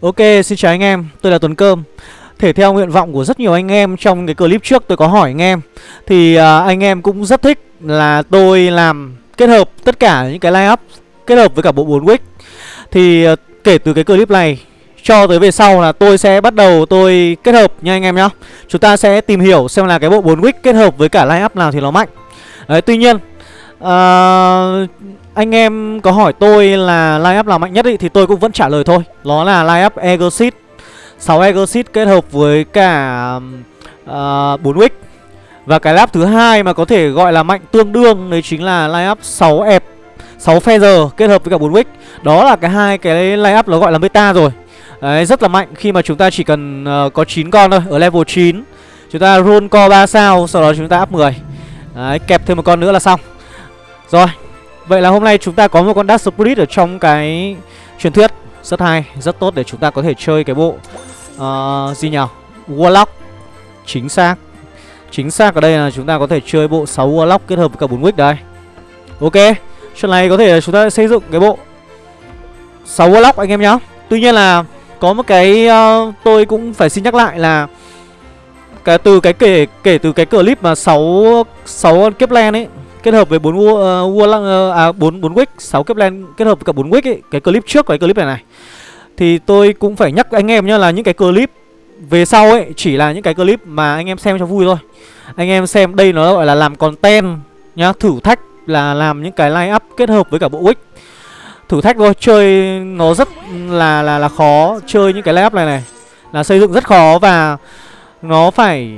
Ok, xin chào anh em, tôi là Tuấn Cơm. Thể theo nguyện vọng của rất nhiều anh em trong cái clip trước tôi có hỏi anh em Thì uh, anh em cũng rất thích là tôi làm kết hợp tất cả những cái line up Kết hợp với cả bộ 4 wick. Thì uh, kể từ cái clip này cho tới về sau là tôi sẽ bắt đầu tôi kết hợp nha anh em nhá. Chúng ta sẽ tìm hiểu xem là cái bộ 4 wick kết hợp với cả line up nào thì nó mạnh. Đấy, tuy nhiên uh, anh em có hỏi tôi là line up nào mạnh nhất ý, thì tôi cũng vẫn trả lời thôi. Nó là line up Egosit 6 Egosit kết hợp với cả ờ, uh, 4 wick. Và cái lap thứ hai mà có thể gọi là mạnh tương đương Đấy chính là line up 6 ép 6 Feather kết hợp với cả 4 wick. Đó là cái hai cái line up nó gọi là meta rồi. Đấy, rất là mạnh khi mà chúng ta chỉ cần uh, có 9 con thôi Ở level 9 Chúng ta roll co 3 sao Sau đó chúng ta up 10 Đấy, kẹp thêm một con nữa là xong. Rồi Vậy là hôm nay chúng ta có một con Dark Spirit ở trong cái truyền thuyết Rất hay, rất tốt để chúng ta có thể chơi cái bộ uh, Gì nhỉ? Warlock. Chính xác. Chính xác ở đây là chúng ta có thể chơi bộ 6 Warlock kết hợp với cả 4 Wick đây. Ok Chuyện này có thể là chúng ta xây dựng cái bộ 6 Warlock anh em nhá. Tuy nhiên là có một cái uh, tôi cũng phải xin nhắc lại là cái từ cái kể kể từ cái clip mà 6 6 kiếp len ấy kết hợp với bốn vua uh, uh, à 4 4 wick, 6 kiếp kết hợp với cả bốn wick ấy, cái clip trước cái clip này này. Thì tôi cũng phải nhắc anh em nhá là những cái clip về sau ấy chỉ là những cái clip mà anh em xem cho vui thôi. Anh em xem đây nó gọi là làm content nhá, thử thách là làm những cái line up kết hợp với cả bộ wick. Thử thách thôi, chơi nó rất là là là khó, chơi những cái line up này này là xây dựng rất khó và nó phải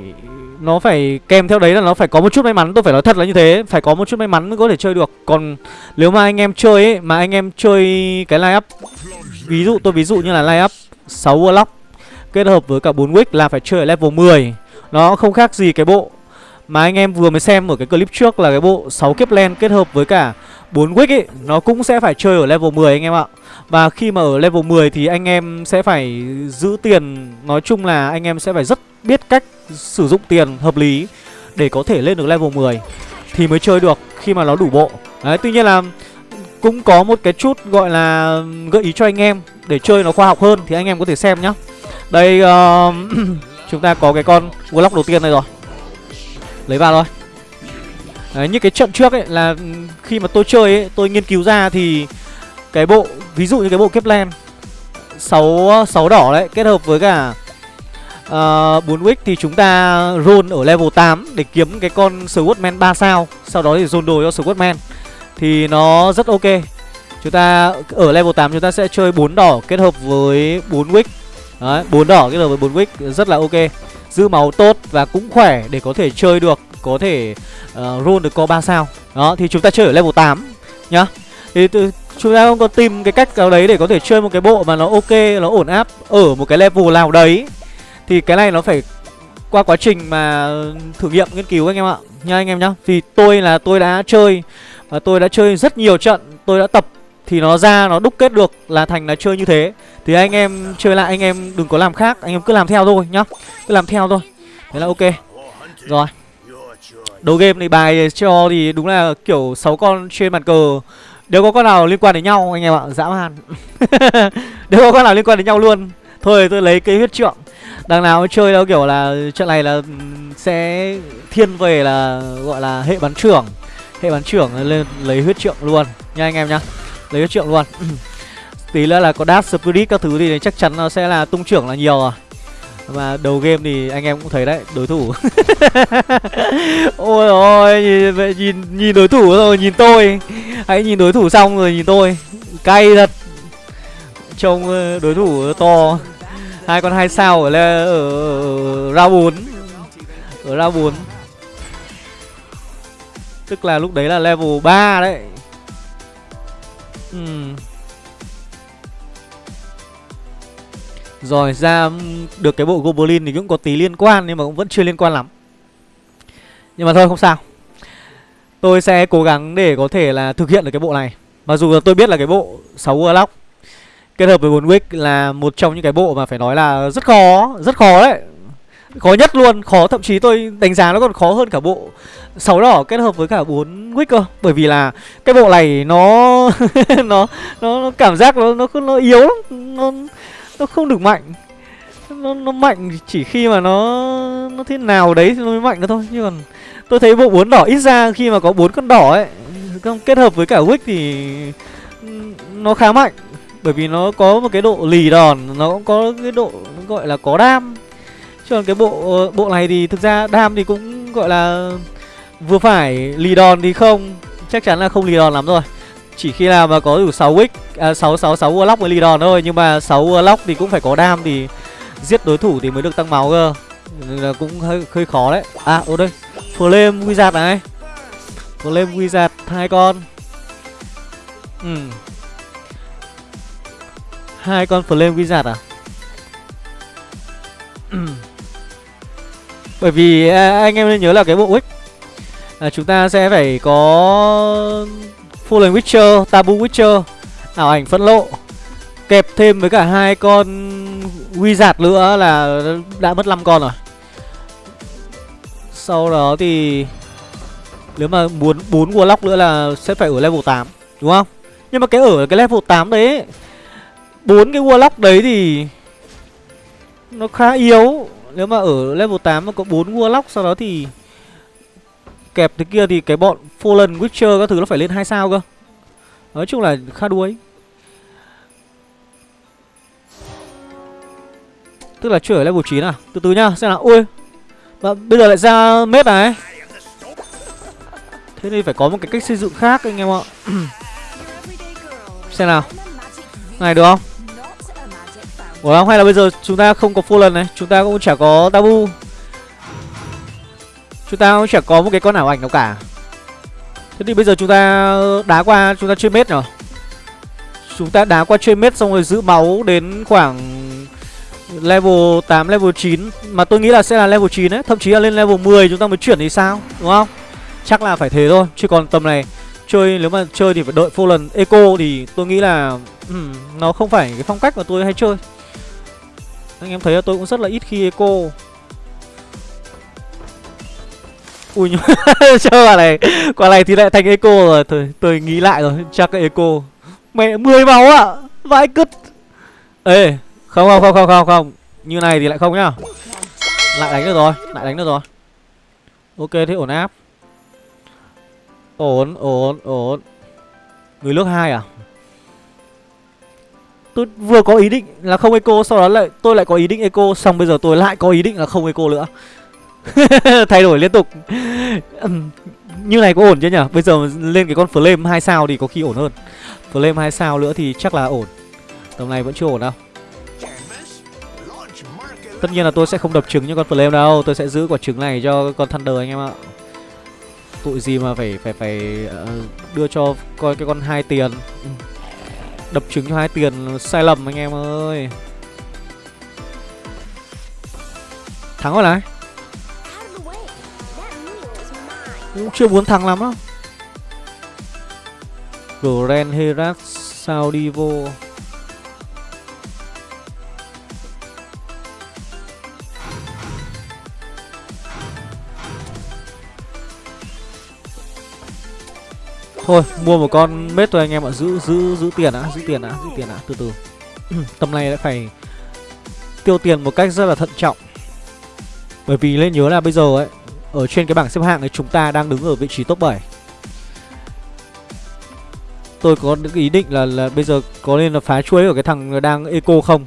nó phải kèm theo đấy là nó phải có một chút may mắn. Tôi phải nói thật là như thế, phải có một chút may mắn mới có thể chơi được. Còn nếu mà anh em chơi ấy, mà anh em chơi cái line up, ví dụ, tôi ví dụ như là line up 6 warlock kết hợp với cả 4 wick là phải chơi ở level 10 nó không khác gì cái bộ mà anh em vừa mới xem ở cái clip trước là cái bộ 6 kiếp len kết hợp với cả 4 wick ấy, nó cũng sẽ phải chơi ở level 10 anh em ạ. Và khi mà ở level 10 thì anh em sẽ phải giữ tiền. Nói chung là anh em sẽ phải rất biết cách sử dụng tiền hợp lý Để có thể lên được level 10 Thì mới chơi được khi mà nó đủ bộ. Đấy tuy nhiên là cũng có một cái chút gọi là gợi ý cho anh em Để chơi nó khoa học hơn thì anh em có thể xem nhá. Đây uh, chúng ta có cái con Warlock đầu tiên này rồi. Lấy vào thôi. Đấy, như cái trận trước ấy là khi mà tôi chơi ấy, tôi nghiên cứu ra thì cái bộ ví dụ như cái bộ Kepler 6 6 đỏ đấy kết hợp với cả Ờ, uh, 4 wick thì chúng ta roll ở level 8 để kiếm cái con Swordman 3 sao, sau đó thì dồn đồ cho Swordman thì nó rất ok. Chúng ta ở level 8 chúng ta sẽ chơi 4 đỏ kết hợp với 4 wick. Đấy, 4 đỏ kết hợp với 4 wick rất là ok. Giữ máu tốt và cũng khỏe để có thể chơi được, có thể uh, roll được co 3 sao. Đó thì chúng ta chơi ở level 8 nhá. Thì từ chúng ta không có tìm cái cách nào đấy để có thể chơi một cái bộ mà nó ok, nó ổn áp ở một cái level nào đấy thì cái này nó phải qua quá trình mà thử nghiệm nghiên cứu anh em ạ. Nha anh em nhá. Vì tôi là tôi đã chơi và tôi đã chơi rất nhiều trận, tôi đã tập, thì nó ra nó đúc kết được là thành là chơi như thế. Thì anh em chơi lại, anh em đừng có làm khác, anh em cứ làm theo thôi nhá. Cứ làm theo thôi. Thế là ok. Rồi. Đầu game này bài cho thì đúng là kiểu 6 con trên bàn cờ. Đều có con nào liên quan đến nhau anh em ạ? Dã man. Đều có con nào liên quan đến nhau luôn. Thôi, tôi lấy cái huyết trượng đằng nào chơi đâu kiểu là trận này là ừ, sẽ thiên về là gọi là hệ bắn trưởng. Hệ bắn trưởng lên lấy huyết trượng luôn. Nha anh em nhá lấy huyết trượng luôn. Tí nữa là có dash spirit các thứ thì chắc chắn nó sẽ là tung trưởng là nhiều à mà đầu game thì anh em cũng thấy đấy đối thủ. Ôi ôi nhìn, nhìn nhìn đối thủ rồi nhìn tôi. Hãy nhìn đối thủ xong rồi nhìn tôi. Cay thật. Trông ờ, đối thủ to hai con hai sao ở, ở, ở, round bốn ở round bốn tức là lúc đấy là level 3 đấy uhm. Rồi ra được cái bộ Goblin thì cũng có tí liên quan nhưng mà cũng vẫn chưa liên quan lắm. Nhưng mà thôi không sao. Tôi sẽ cố gắng để có thể là thực hiện được cái bộ này. Mặc dù là tôi biết là cái bộ 6 Warlock kết hợp với 4 Wick là một trong những cái bộ mà phải nói là rất khó, rất khó đấy. Khó nhất luôn, khó thậm chí tôi đánh giá nó còn khó hơn cả bộ 6 đỏ kết hợp với cả 4 Wick cơ. Bởi vì là cái bộ này nó nó nó, nó cảm giác nó nó nó yếu lắm. Nó Nó không được mạnh Nó, nó mạnh chỉ khi mà nó Nó thế nào đấy thì nó mới mạnh nữa thôi Chứ còn tôi thấy bộ bốn đỏ ít ra khi mà có bốn con đỏ ấy kết hợp với cả wick thì ừ, nó khá mạnh bởi vì nó có một cái độ lì đòn nó cũng có cái độ gọi là có đam. Chứ còn cái bộ ờ, bộ này thì thực ra đam thì cũng gọi là vừa phải lì đòn thì không. Chắc chắn là không lì đòn lắm rồi. Chỉ khi nào mà có đủ 6 wick à, 6 6 6 warlock mới lì đòn thôi. Nhưng mà 6 warlock thì cũng phải có đam thì giết đối thủ thì mới được tăng máu cơ. Nên là cũng hơi hơi khó đấy. À ô đây. Flame wizard này. Flame wizard hai con. Ừ hai con flame wizard à bởi vì à, anh em nên nhớ là cái bộ wick là chúng ta sẽ phải có Fallen Witcher, Tabu Witcher, ảo ảnh phẫn lộ kẹp thêm với cả hai con wizard nữa là đã mất 5 con rồi. Sau đó thì nếu mà muốn bốn warlock nữa là sẽ phải ở level 8, đúng không? Nhưng mà cái ở cái level 8 đấy bốn cái warlock đấy thì nó khá yếu. Nếu mà ở level 8 mà có bốn warlock sau đó thì kẹp thế kia thì cái bọn Fallen Witcher các thứ nó phải lên hai sao cơ. Nói chung là khá đuối. Tức là chưa ở level 9 à? Từ từ nhá, xem nào. Ui. Và bây giờ lại ra mết này. Thế thì phải có một cái cách xây dựng khác anh em ạ. xem nào. Này được không? Ủa không? Hay là bây giờ chúng ta không có Fallen này Chúng ta cũng chả có Tabu Chúng ta cũng chả có một cái con ảo ảnh nào cả. Thế thì bây giờ chúng ta đá qua Chúng ta chơi mết nhở? Chúng ta đá qua chơi mết xong rồi giữ máu Đến khoảng Level 8, level 9 Mà tôi nghĩ là sẽ là level 9 ấy Thậm chí là lên level 10 chúng ta mới chuyển thì sao Đúng không? Chắc là phải thế thôi Chứ còn tầm này Chơi nếu mà chơi thì phải đợi Fallen Eco Thì tôi nghĩ là um, Nó không phải cái phong cách mà tôi hay chơi anh em thấy là tôi cũng rất là ít khi eco. Ui, nhưng chơi quả này quả này thì lại thành eco rồi. Thôi, tôi nghĩ lại rồi, chắc cái eco. Mẹ 10 máu ạ à? vãi cứt. Ê, không không không không không không. Như này thì lại không nhá. Lại đánh được rồi, lại đánh được rồi. Ok, thế ổn áp. Ổn ổn ổn. Người nước hai à? Tôi vừa có ý định là không eco, sau đó lại tôi lại có ý định eco, xong bây giờ tôi lại có ý định là không eco nữa. Thay đổi liên tục. Như này có ổn chứ nhỉ? Bây giờ lên cái con flame hai sao thì có khi ổn hơn. Flame hai sao nữa thì chắc là ổn. Tầm này vẫn chưa ổn đâu. Tất nhiên là tôi sẽ không đập trứng như con flame đâu. Tôi sẽ giữ quả trứng này cho con thunder anh em ạ. Tội gì mà phải phải phải ờ, đưa cho coi cái con hai tiền. Đập trứng cho hai tiền sai lầm anh em ơi. Thắng rồi này. Cũng chưa muốn thắng lắm đâu. Grand Herat Saudivo Thôi mua một con mết thôi anh em ạ. Giữ giữ giữ tiền đã Giữ tiền đã Giữ tiền đã. Từ từ. Tầm này đã phải Tiêu tiền một cách rất là thận trọng. Bởi vì lên nhớ là bây giờ ấy Ở trên cái bảng xếp hạng này chúng ta đang đứng ở vị trí top 7 Tôi có những ý định là, là bây giờ có nên là phá chuối ở cái thằng đang eco không?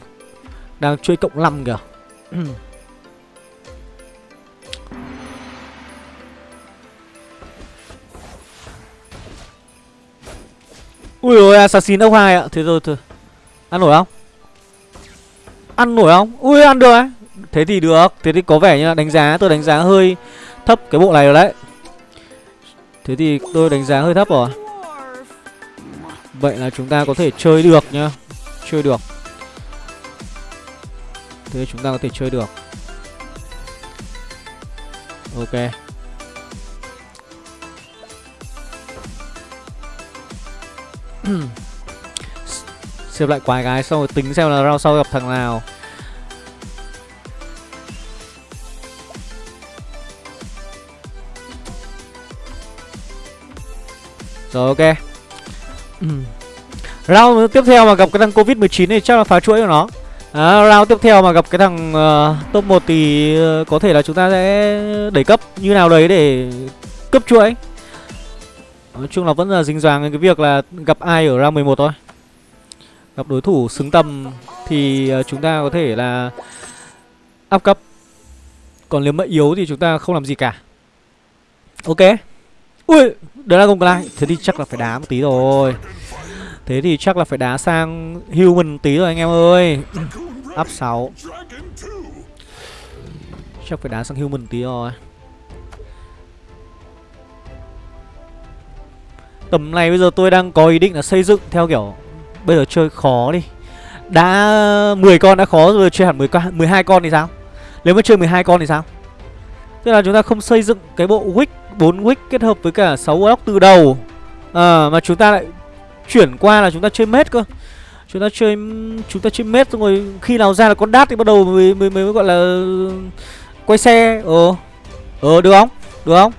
Đang chuỗi cộng 5 kìa. Ui ôi, assassin ốc hai ạ. Thế rồi thôi. Ăn nổi không? Ăn nổi không? Ui, ăn được ấy. Thế thì được. Thế thì có vẻ như là đánh giá, Tôi đánh giá hơi thấp cái bộ này rồi đấy. Thế thì tôi đánh giá hơi thấp rồi. Vậy là chúng ta có thể chơi được nhá. Chơi được. Thế chúng ta có thể chơi được. Ok. Xếp lại quái gái xong rồi tính xem là round sau gặp thằng nào. Rồi ok. Round tiếp theo mà gặp cái thằng Covid-19 thì chắc là phá chuỗi của nó. À, round tiếp theo mà gặp cái thằng uh, top 1 thì uh, có thể là chúng ta sẽ đẩy cấp. Như nào đấy để cấp chuỗi. Nói chung là vẫn là dính dáng cái việc là gặp ai ở round 11 thôi. Gặp đối thủ xứng tầm thì ờ, chúng ta có thể là áp cấp. Còn nếu mà yếu thì chúng ta không làm gì cả. Ok. Ui, đó là công lại. Thế thì chắc là phải đá một tí rồi. Thế thì chắc là phải đá sang human tí rồi anh em ơi Up 6 Chắc phải đá sang human tí rồi Tầm này bây giờ tôi đang có ý định là xây dựng theo kiểu Bây giờ chơi khó đi. Đã 10 con đã khó rồi chơi hẳn 10 con, 12 con thì sao? Nếu mà chơi 12 con thì sao? Tức là chúng ta không xây dựng cái bộ wick 4 wick kết hợp với cả 6 block từ đầu. À, Mà chúng ta lại chuyển qua là chúng ta chơi mết cơ. Chúng ta chơi chúng ta chơi mết xong rồi khi nào ra là con đát thì bắt đầu mới mới, mới gọi là quay xe. Ờ ờ được không? Được không?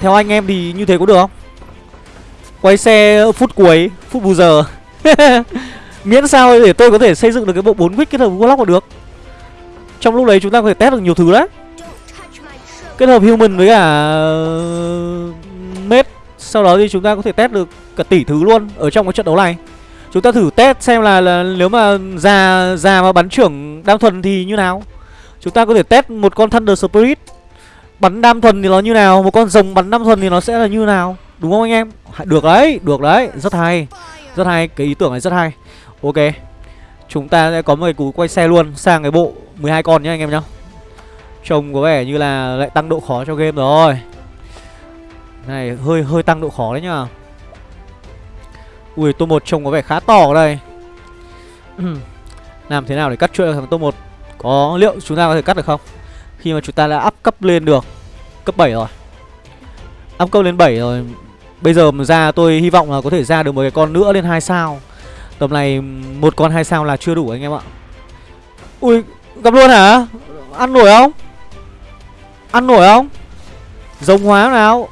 Theo anh em thì như thế có được không? Quay xe phút cuối phút bù giờ. Miễn sao để tôi có thể xây dựng được cái bộ bốn quick kết hợp với là được. Trong lúc đấy chúng ta có thể test được nhiều thứ đấy. Kết hợp human với cả mết. Sau đó thì chúng ta có thể test được cả tỷ thứ luôn ở trong cái trận đấu này. Chúng ta thử test xem là, là nếu mà già già mà bắn trưởng đam thuần thì như nào. Chúng ta có thể test một con thunder spirit. Bắn đam thuần thì nó như nào một con rồng bắn đam thuần thì nó sẽ là như nào đúng không anh em? Được đấy được đấy. Rất hay. Rất hay, cái ý tưởng này rất hay. Ok. Chúng ta sẽ có một cái cú quay xe luôn, sang cái bộ 12 con nhá anh em nhá. Trông có vẻ như là lại tăng độ khó cho game rồi. Này, hơi hơi tăng độ khó đấy nhá. Ui tô một trông có vẻ khá to ở đây. Làm thế nào để cắt chuỗi thằng tô một? Có, liệu chúng ta có thể cắt được không? Khi mà chúng ta đã up cấp lên được, Cấp 7 rồi. Up cấp lên 7 rồi Bây giờ mà ra tôi hy vọng là có thể ra được một cái con nữa lên 2 sao. Tầm này một con 2 sao là chưa đủ anh em ạ. Ui, gặp luôn hả? Ăn nổi không? Ăn nổi không? Rồng hóa nào?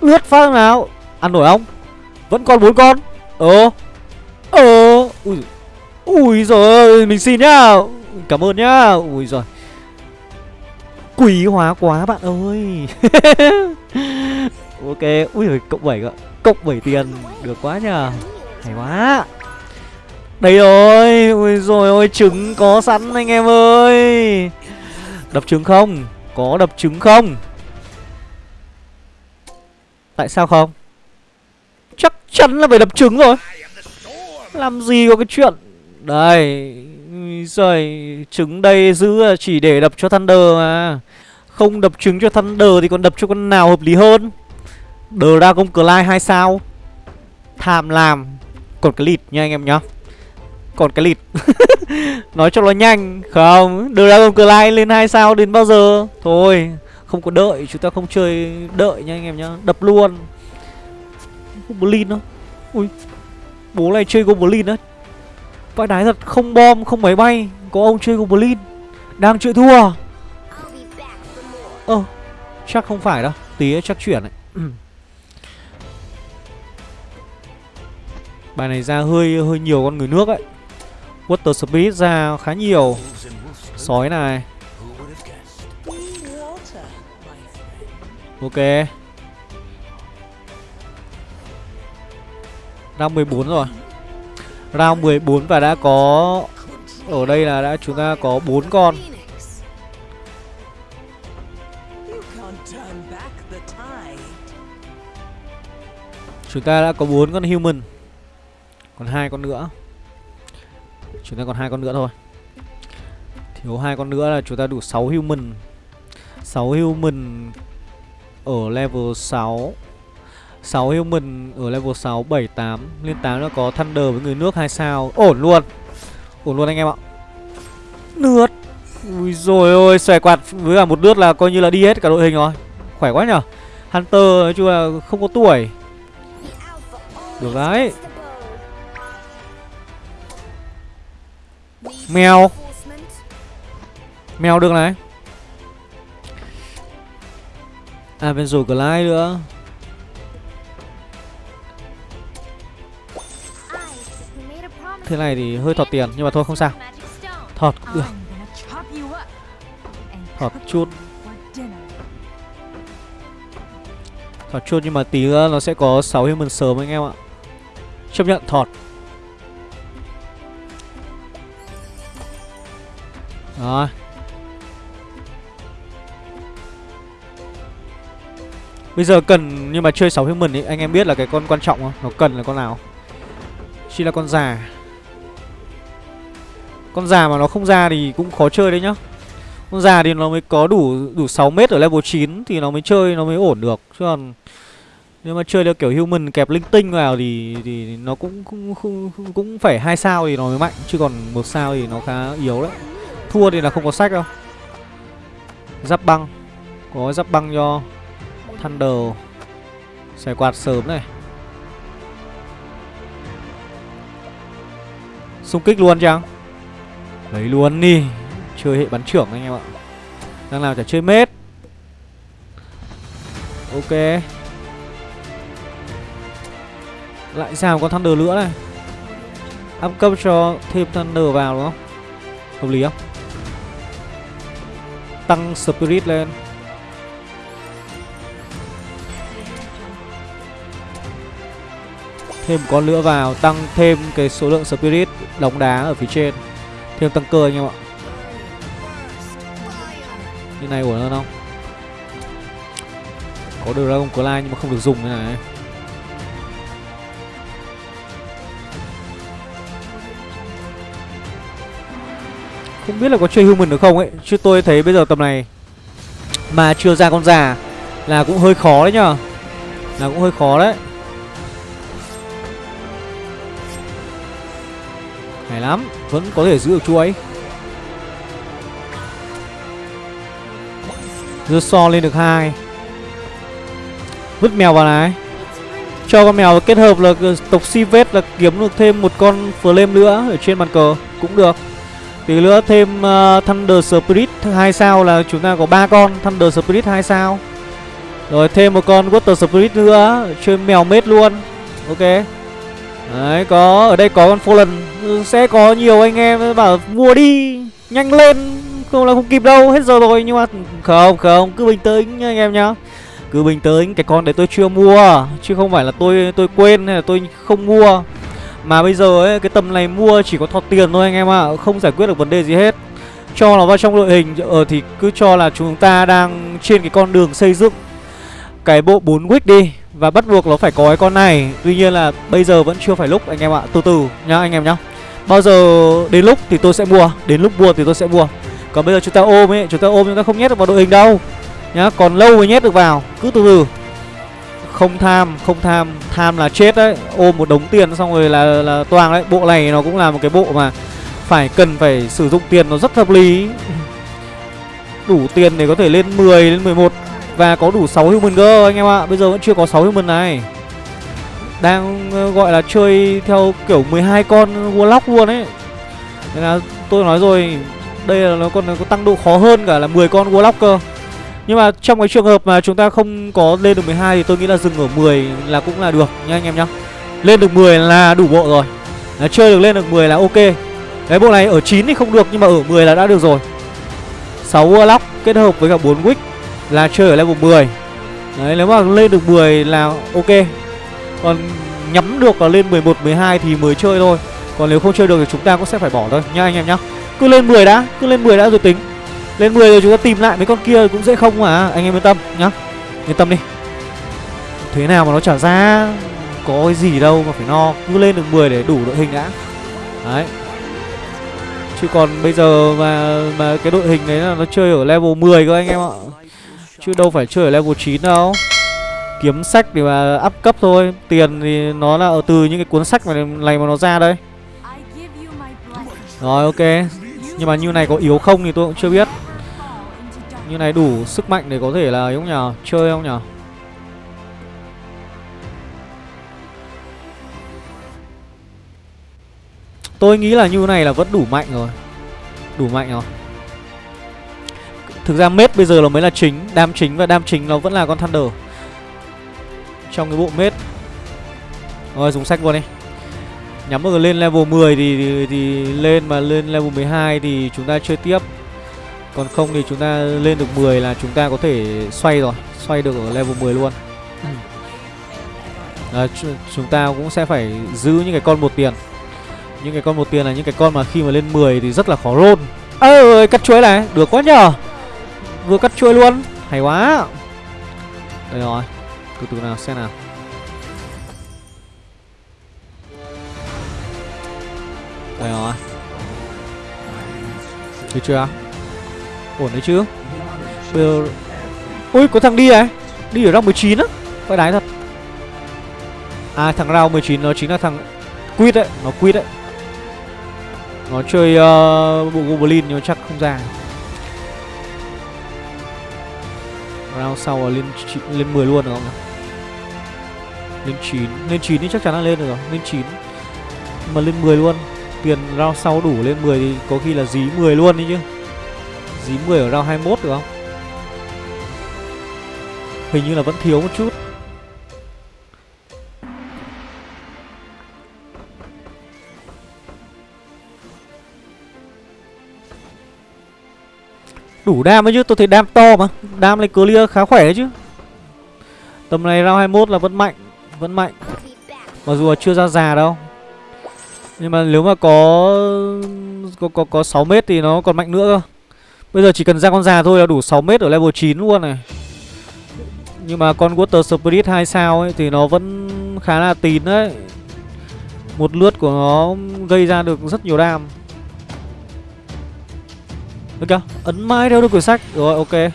Lướt phát nào? Ăn nổi không? Vẫn còn bốn con. Ờ. Ờ. Ui. Ui rồi Mình xin nhá. Cảm ơn nhá. Ui rồi Quý hóa quá bạn ơi. Ok, Ui rồi cộng 7 Cộng 7 tiền, Được quá nhờ. Hay quá. Đây rồi, Ui rồi ôi, trứng có sẵn anh em ơi. Đập trứng không? Có đập trứng không? Tại sao không? Chắc chắn là phải đập trứng rồi. Làm gì có cái chuyện? Đây Rồi Trứng đây giữ chỉ để đập cho Thunder mà. Không đập trứng cho Thunder Thì còn đập cho con nào hợp lý hơn? Dragon Clyde 2 sao. Tham làm Còn cái lịt nha anh em nhá. Còn cái lịt. Nói cho nó nhanh Không? Dragon Clyde lên 2 sao đến bao giờ? Thôi không có đợi chúng ta không chơi đợi nha anh em nhá. Đập luôn. Goblin đó ui bố này chơi goblin á. Vãi đái thật không bom không máy bay. Có ông chơi goblin. Đang chịu thua. Ơ ờ, chắc không phải đâu. Tí chắc chuyển này bài này ra hơi hơi nhiều con người nước ấy. Water Spirit ra khá nhiều. Sói này. Ok. Round 14 rồi. Round 14 và đã có, Ở đây là đã chúng ta có 4 con. Chúng ta đã có 4 con human. Còn hai con nữa. Chúng ta còn hai con nữa thôi. Thiếu hai con nữa là chúng ta đủ 6 human. 6 human ở level 6 6 human ở level 6, 7, 8 Lên 8 nó có Thunder với người nước hai sao. Ổn luôn. Ổn luôn anh em ạ. Nước Ui rồi ôi xòe quạt với cả một nước là coi như là đi hết cả đội hình rồi. Khỏe quá nhở. Hunter nói chung là không có tuổi. Được đấy. Mèo. Mèo được này. À bên rồi Clyde nữa. Thế này thì hơi thọt tiền, nhưng mà thôi, không sao. Thọt cũng được thọt chút. Thọt chút nhưng mà tí nữa nó sẽ có 6 human sớm anh em ạ. Chấp nhận, thọt. Rồi Bây giờ cần nhưng mà chơi 6 human ấy anh em biết là cái con quan trọng không? Nó cần là con nào? Chỉ là con già. Con già mà nó không ra thì cũng khó chơi đấy nhá. Con già thì nó mới có đủ đủ 6 mét ở level 9 thì nó mới chơi nó mới ổn được. Chứ còn nếu mà chơi theo kiểu human kẹp linh tinh vào thì thì nó cũng cũng cũng, cũng phải hai sao thì nó mới mạnh chứ còn một sao thì nó khá yếu đấy. Thua thì là không có sách đâu. Giáp băng. Có giáp băng cho Thunder. Xài quạt sớm này. Xung kích luôn chăng? Lấy luôn đi. Chơi hệ bắn trưởng anh em ạ. Đang nào chả chơi mết. Ok. Lại sao con Thunder nữa này. Up cấp cho thêm Thunder vào đúng không? Hợp lý không? Tăng Spirit lên. Thêm một con nữa vào, Tăng thêm cái số lượng Spirit đóng đá ở phía trên. Thêm tăng cơ anh em ạ. Như này ổn hơn không? Có Dragon Claw nhưng mà không được dùng thế này. Không biết là có chơi human được không ấy, Chứ tôi thấy bây giờ tầm này Mà chưa ra con già Là cũng hơi khó đấy nhá Là cũng hơi khó đấy. Hay lắm, Vẫn có thể giữ được chuối Dưa so lên được hai. Vứt mèo vào này. Cho con mèo kết hợp là tộc si vết là kiếm được thêm một con flame nữa Ở trên bàn cờ Cũng được. Tí nữa thêm uh, Thunder Spirit 2 sao là chúng ta có ba con Thunder Spirit 2 sao. Rồi thêm một con Water Spirit nữa Chơi mèo mết luôn. Ok. Đấy có ở đây có con Fallen. Ừ, sẽ có nhiều anh em bảo mua đi Nhanh lên. Không là không kịp đâu hết giờ rồi Nhưng mà không không cứ bình tĩnh nha anh em nhá. Cứ bình tĩnh cái con đấy tôi chưa mua Chứ không phải là tôi tôi quên hay là tôi không mua. Mà bây giờ ấy, cái tầm này mua chỉ có thọt tiền thôi anh em ạ à. Không giải quyết được vấn đề gì hết. Cho nó vào trong đội hình Ờ thì cứ cho là chúng ta đang trên cái con đường xây dựng Cái bộ 4 wick đi, và bắt buộc nó phải có cái con này. Tuy nhiên là bây giờ vẫn chưa phải lúc, anh em ạ. Từ từ nhá, anh em nhá. Bao giờ đến lúc thì tôi sẽ mua, Đến lúc mua thì tôi sẽ mua. Còn bây giờ chúng ta ôm ấy, Chúng ta ôm chúng ta không nhét được vào đội hình đâu. Nhá, còn lâu mới nhét được vào. Cứ từ từ. Không tham Không tham Tham là chết đấy. Ôm một đống tiền xong rồi là là toàn đấy. Bộ này nó cũng là một cái bộ mà Phải cần phải sử dụng tiền nó rất hợp lý. Đủ tiền để có thể lên 10 lên 11 và có đủ 6 human cơ, anh em ạ. Bây giờ vẫn chưa có 6 human này. Đang ờ, gọi là chơi theo kiểu 12 con Warlock luôn ấy. Nên là tôi nói rồi, Đây là nó còn có tăng độ khó hơn cả là 10 con Warlock cơ. Nhưng mà trong cái trường hợp mà chúng ta không có lên được 12 Thì tôi nghĩ là dừng ở 10 là cũng là được nha anh em nhá. Lên được 10 là đủ bộ rồi. Đấy, Chơi được lên được 10 là ok. Cái bộ này ở 9 thì không được nhưng mà ở 10 là đã được rồi. 6 Warlock kết hợp với cả 4 Wick là chơi ở level 10 Đấy nếu mà lên được 10 là ok. Còn nhắm được là lên 11, 12 thì mới chơi thôi. Còn nếu không chơi được thì chúng ta cũng sẽ phải bỏ thôi. Nha anh em nhá. Cứ lên 10 đã, cứ lên 10 đã rồi tính. Lên 10 rồi chúng ta tìm lại mấy con kia cũng dễ không mà. Anh em yên tâm nhá. Yên tâm đi. Thế nào mà nó trả ra Có cái gì đâu mà phải no. Cứ lên được 10 để đủ đội hình đã. Đấy. Chứ còn bây giờ mà mà cái đội hình đấy là nó chơi ở level 10 cơ anh em ạ. Chứ đâu phải chơi ở level 9 đâu. Kiếm sách để mà up cấp thôi. Tiền thì nó là ở từ những cái cuốn sách này, này mà nó ra đây. Rồi ok. Nhưng mà như này có yếu không thì tôi cũng chưa biết như này đủ sức mạnh để có thể là không nhờ? Chơi không nhờ? Tôi nghĩ là như này là vẫn đủ mạnh rồi. Đủ mạnh rồi. Thực ra mết bây giờ nó mới là chính Đam chính và đam chính nó vẫn là con Thunder. Trong cái bộ mết. Rồi dùng sách luôn đi. Nhắm vào lên level 10 thì, thì, thì lên mà lên level 12 thì chúng ta chơi tiếp. Còn không thì chúng ta lên được 10 là chúng ta có thể xoay rồi Xoay được ở level 10 luôn. À, Chúng ta cũng sẽ phải giữ những cái con một tiền. Những cái con một tiền là những cái con mà khi mà lên 10 thì rất là khó roll. Ơ ơi cắt chuối này, được quá nhờ. Vừa cắt chuối luôn, hay quá. Đây rồi, từ từ nào xem nào. Đây rồi. Được chưa Ổn đấy chứ? Bây giờ Ui có thằng đi này Đi ở round 19 á? Phải đái thật. À thằng round 19 nó chính là thằng Quýt đấy Nó quýt đấy. Nó chơi uh, bộ Goblin nhưng chắc không ra. Round sau là lên lên 10 luôn được không Lên 9 Lên 9 thì chắc chắn là lên được rồi. Lên 9 Mà lên 10 luôn. Tiền round sau đủ lên 10 thì có khi là dí 10 luôn đi chứ. Dí 10 ở round 21 được không? Hình như là vẫn thiếu một chút. Đủ đam ấy chứ, tôi thấy đam to mà. Đam này clear khá khỏe đấy chứ. Tầm này round 21 là vẫn mạnh Vẫn mạnh. Mặc dù là chưa ra già đâu. Nhưng mà nếu mà có Có có, có 6 mét thì nó còn mạnh nữa cơ. Bây giờ chỉ cần ra con già thôi là đủ 6 mét ở level 9 luôn này. Nhưng mà con Water Spirit 2 sao ấy Thì nó vẫn khá là tín đấy. Một lướt của nó gây ra được rất nhiều đam. Được chưa? Ấn mãi theo được quyển sách. Rồi, ok.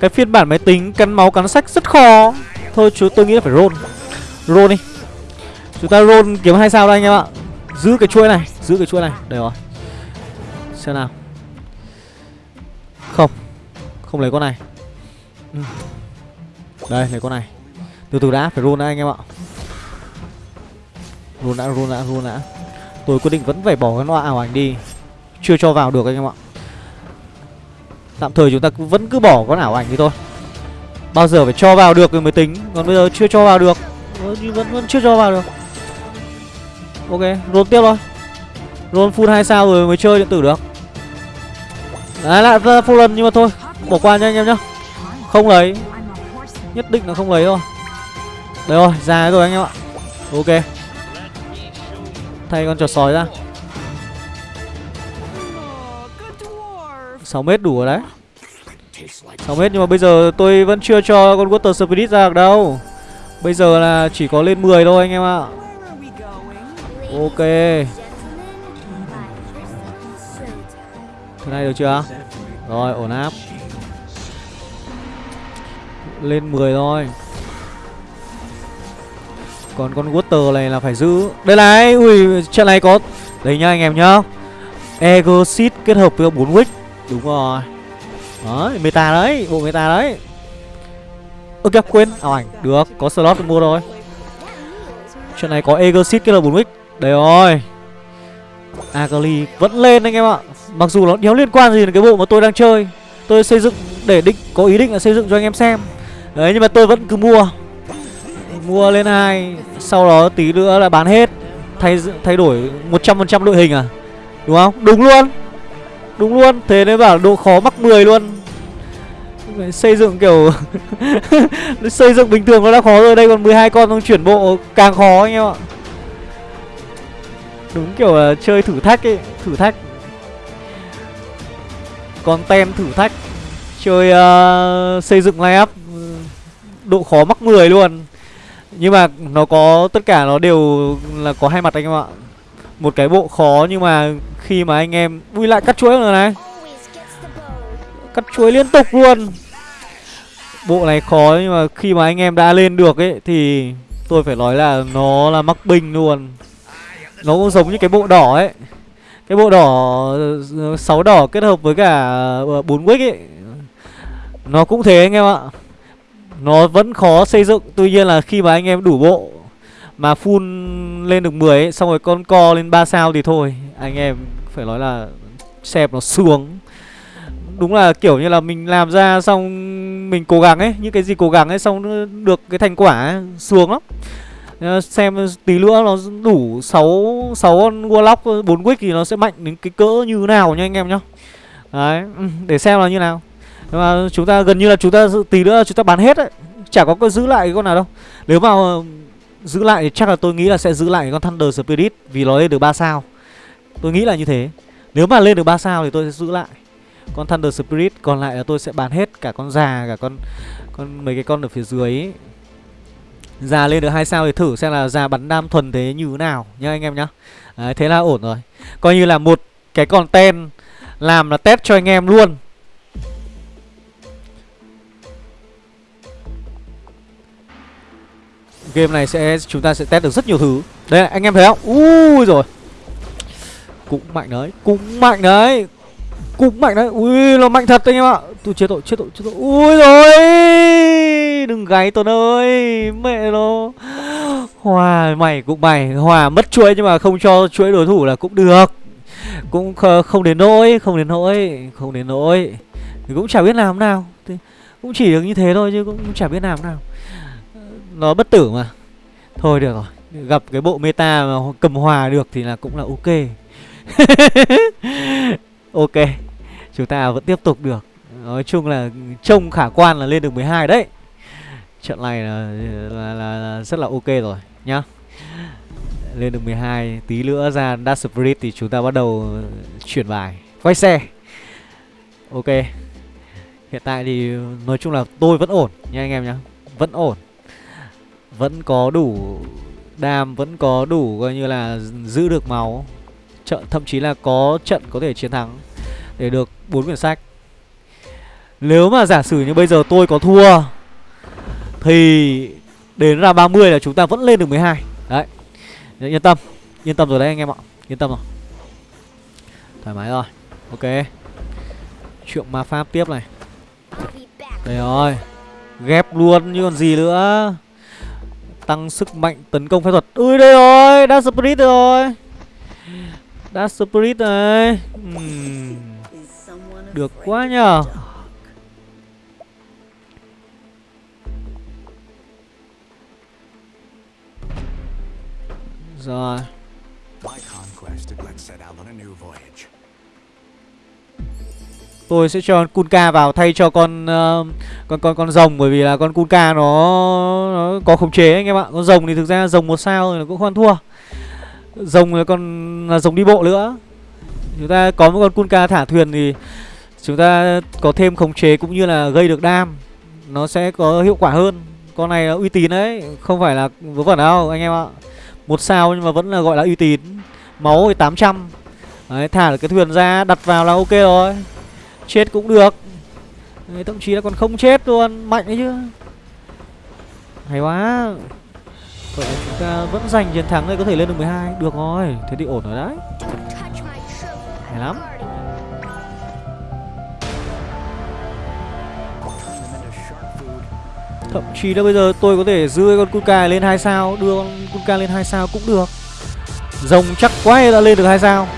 Cái phiên bản máy tính, cắn máu, cắn sách rất khó. Thôi, chú, tôi nghĩ là phải roll. Roll đi. Chúng ta roll kiếm hai sao đây anh em ạ. Giữ cái chuỗi này, Giữ cái chuỗi này. Đây rồi. Xem nào. Không. Không lấy con này. Ừ. Đây lấy con này. Từ từ đã Phải roll đã anh em ạ. Roll đã roll đã roll đã. Tôi quyết định vẫn phải bỏ cái loa ảo ảnh đi. Chưa cho vào được anh em ạ. Tạm thời chúng ta vẫn cứ bỏ con ảo ảnh đi thôi. Bao giờ phải cho vào được rồi mới tính. Còn bây giờ chưa cho vào được. Vẫn vẫn chưa cho vào được. Ok, roll tiếp thôi. Roll full 2 sao rồi mới chơi điện tử được. Đấy lại ra full lần nhưng mà thôi Bỏ qua nha anh em nhá. Không lấy. Nhất định là không lấy thôi. Đấy rồi, ra rồi anh em ạ. Ok. Thay con trò sói ra. 6 mét đủ rồi đấy. 6 mét nhưng mà bây giờ tôi vẫn chưa cho con Water Spirit ra được đâu. Bây giờ là chỉ có lên 10 thôi anh em ạ. Ok. Thế này được chưa? Rồi ổn áp. Lên 10 thôi. Còn con Water này là phải giữ. Đây này Ui trận này có Đây nhá anh em nhá. Exit kết hợp với 4 wick. Đúng rồi. Đấy, meta đấy, bộ meta đấy. Ơ kìa, quên, ảo ảnh Được, có slot mua rồi Chuyện này có Egosit kết hợp 4 wick. Đấy rồi. Akali vẫn lên anh em ạ. Mặc dù nó đéo liên quan gì đến cái bộ mà tôi đang chơi Tôi xây dựng để định có ý định là xây dựng cho anh em xem. Đấy nhưng mà tôi vẫn cứ mua. Mua lên hai Sau đó tí nữa là bán hết. Thay thay đổi 100% đội hình à? Đúng không? Đúng luôn. Đúng luôn, thế nên bảo độ khó mắc 10 luôn. Xây dựng kiểu Xây dựng bình thường nó đã khó rồi. Đây còn 12 con không chuyển bộ càng khó anh em ạ. Đúng kiểu là chơi thử thách ấy Thử thách. Con tem thử thách. Chơi uh, xây dựng line Độ khó mắc 10 luôn. Nhưng mà nó có Tất cả nó đều là có hai mặt anh em ạ. Một cái bộ khó nhưng mà khi mà anh em Ui lại cắt chuỗi rồi này. Cắt chuỗi liên tục luôn. Bộ này khó nhưng mà khi mà anh em đã lên được ấy Thì tôi phải nói là nó là mắc binh luôn. Nó cũng giống như cái bộ đỏ ấy. Cái bộ đỏ ờ, sáu đỏ kết hợp với cả ờ, bốn wick ấy Nó cũng thế anh em ạ. Nó vẫn khó xây dựng Tuy nhiên là khi mà anh em đủ bộ Mà full lên được 10 ấy Xong rồi con co lên 3 sao thì thôi Anh em phải nói là xẹp nó xuống. Đúng là kiểu như là mình làm ra xong mình cố gắng ấy những cái gì cố gắng ấy xong được cái thành quả ấy, xuống lắm. Ờ, xem tí nữa nó đủ 6 6 con Warlock 4 quick thì nó sẽ mạnh đến cái cỡ như nào nha anh em nhá. Đấy, ừ, để xem là như nào. Nhưng mà chúng ta gần như là chúng ta tí nữa chúng ta bán hết đấy. Chả có cái giữ lại cái con nào đâu. Nếu mà ờ, giữ lại thì chắc là tôi nghĩ là sẽ giữ lại con Thunder Spirit Vì nó lên được 3 sao. Tôi nghĩ là như thế. Nếu mà lên được 3 sao thì tôi sẽ giữ lại Con Thunder Spirit Còn lại là tôi sẽ bán hết cả con già Cả con con mấy cái con ở phía dưới ấy. Già lên được hai sao thì thử xem là già bắn đam thuần thế như thế nào nhá anh em nhá. Đấy, Thế là ổn rồi. Coi như là một cái content Làm là test cho anh em luôn. Game này sẽ chúng ta sẽ test được rất nhiều thứ. Đây anh em thấy không? Ui rồi. Cũng mạnh đấy Cũng mạnh đấy Cũng mạnh đấy. Ui nó mạnh thật anh em ạ. Tôi chết tội chết tội chết tội. Ui rồi. Đừng gáy Tuấn ơi, Mẹ nó. Hòa mày cũng mày, Hòa mất chuỗi nhưng mà không cho chuỗi đối thủ là cũng được. Cũng không đến nỗi, Không đến nỗi, Không đến nỗi. Thì cũng chả biết làm nào. Thì Cũng chỉ được như thế thôi chứ cũng chả biết làm nào. Nó bất tử mà. Thôi được rồi, Gặp cái bộ meta mà cầm hòa được thì là cũng là ok. Ok, Chúng ta vẫn tiếp tục được. Nói chung là trông khả quan là lên được 12 đấy. Trận này là, là, là, là rất là ok rồi nhá. Lên được 12 Tí nữa ra dash sprint thì chúng ta bắt đầu chuyển bài Quay xe. Ok. Hiện tại thì nói chung là tôi vẫn ổn nha anh em nhá Vẫn ổn. Vẫn có đủ đam Vẫn có đủ coi như là giữ được máu. Trận Thậm chí là có trận có thể chiến thắng Để được bốn quyển sách. Nếu mà giả sử như bây giờ tôi có thua thì Đến ra 30 là chúng ta vẫn lên được 12 Đấy. Yên tâm. Yên tâm rồi đấy anh em ạ. Yên tâm rồi. Thoải mái rồi. Ok. Chuyện ma pháp tiếp này. Đây rồi. Ghép luôn, như còn gì nữa. Tăng sức mạnh tấn công phép thuật. Ui, đây rồi. Dark Spirit rồi. Dark Spirit này. Uhm. Được quá nhờ. Rồi Tôi sẽ cho con Kunka vào thay cho con uh, con con con rồng bởi vì là con Kunka nó, nó có khống chế anh em ạ. Con rồng thì thực ra rồng một sao thì cũng không thua. Rồng là con là rồng đi bộ nữa. Chúng ta có một con Kunka thả thuyền thì chúng ta có thêm khống chế cũng như là gây được đam. Nó sẽ có hiệu quả hơn. Con này là uy tín đấy, không phải là vớ vẩn đâu anh em ạ. Một sao nhưng mà vẫn là gọi là uy tín. Máu thì 800 Đấy thả được cái thuyền ra đặt vào là ok rồi. Chết cũng được. Đấy, Thậm chí là còn không chết luôn. Mạnh đấy chứ. Hay quá. Vậy là chúng ta vẫn giành chiến thắng đây có thể lên được 12 Được rồi Thế thì ổn rồi đấy. Hay lắm. Thậm chí là bây giờ tôi có thể giữ con Kuka lên 2 sao, Đưa con Kuka lên 2 sao cũng được. Rồng chắc quá đã lên được 2 sao?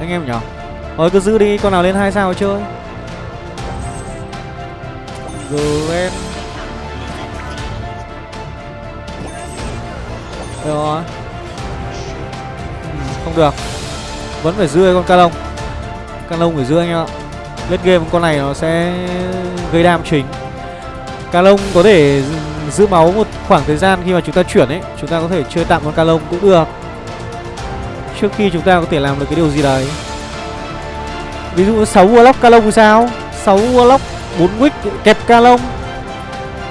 Anh em nhỉ Thôi cứ giữ đi, con nào lên 2 sao chơi. Gwen Rồi. Ừ, không được. Vẫn phải giữ con Calong Calong phải giữ anh em ạ. Lết game con này nó sẽ gây đam chính Calong có thể giữ máu một khoảng thời gian khi mà chúng ta chuyển ấy. Chúng ta có thể chơi tạm con Calong cũng được. Trước khi chúng ta có thể làm được cái điều gì đấy. Ví dụ 6 Warlock Calong thì sao? 6 Warlock 4 Wick kẹp Calong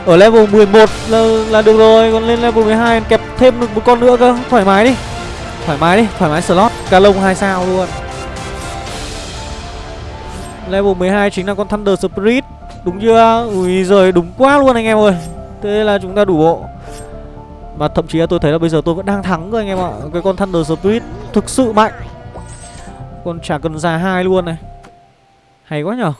Ở level 11 là, là được rồi Còn lên level 12 kẹp thêm được một con nữa cơ. Thoải mái đi. Thoải mái đi, thoải mái slot. Calong 2 sao luôn. Level 12 chính là con Thunder Spirit. Đúng chưa? Ui giời, đúng quá luôn anh em ơi. Thế là chúng ta đủ bộ. Mà thậm chí là tôi thấy là bây giờ tôi vẫn đang thắng cơ anh em ạ. Cái con Thunder Spirit thực sự mạnh. Con chả cần già hai luôn này. Hay quá nhở.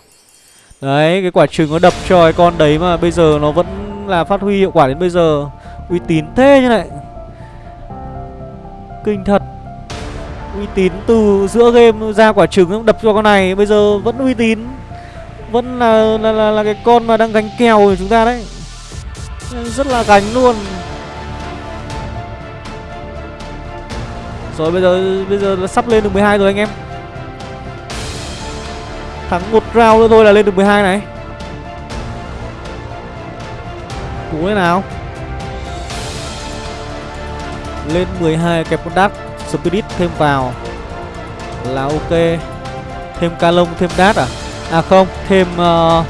Đấy, cái quả trứng nó đập cho cái con đấy mà bây giờ nó vẫn là phát huy hiệu quả đến bây giờ. Uy tín thế như này. Kinh thật. Uy tín từ giữa game ra quả trứng đập cho con này, Bây giờ vẫn uy tín vẫn là là, là là cái con mà đang gánh kèo của chúng ta đấy. Rất là gánh luôn. Rồi bây giờ bây giờ là sắp lên được 12 rồi anh em. Thắng một round nữa thôi là lên được 12 này. Cú thế nào? Lên 12 kẹp con đát Spirit thêm vào. Là ok. Thêm ca lông thêm đát à? À không thêm uh,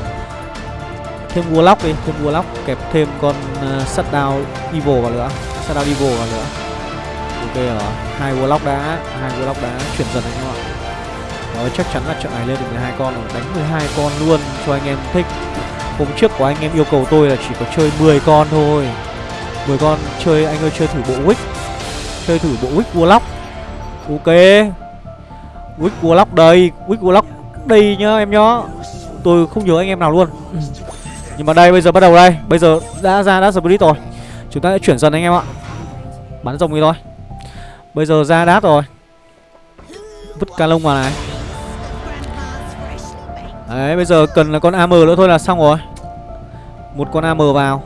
Thêm Warlock đi Thêm Warlock kẹp thêm con ờ, uh, Shutdown Evil vào nữa Shutdown Evil vào nữa. Ok rồi hai Warlock đã hai Warlock đã chuyển dần anh em ạ. Đó chắc chắn là trận này lên được 12 con rồi Đánh 12 con luôn cho anh em thích. Hôm trước của anh em yêu cầu tôi là chỉ có chơi 10 con thôi. 10 con chơi anh ơi chơi thử bộ Wick. Chơi thử bộ Wick Warlock. Ok. Wick Warlock đây Wick Warlock đây nhá, em nhá. Tôi không nhớ anh em nào luôn. Nhưng mà đây, bây giờ bắt đầu đây. Bây giờ đã ra, đã split rồi. Chúng ta sẽ chuyển dần anh em ạ. Bắn rồng đi thôi. Bây giờ ra đát rồi. Vứt ca lông vào này. Đấy, bây giờ cần là con AM nữa thôi là xong rồi. Một con AM vào.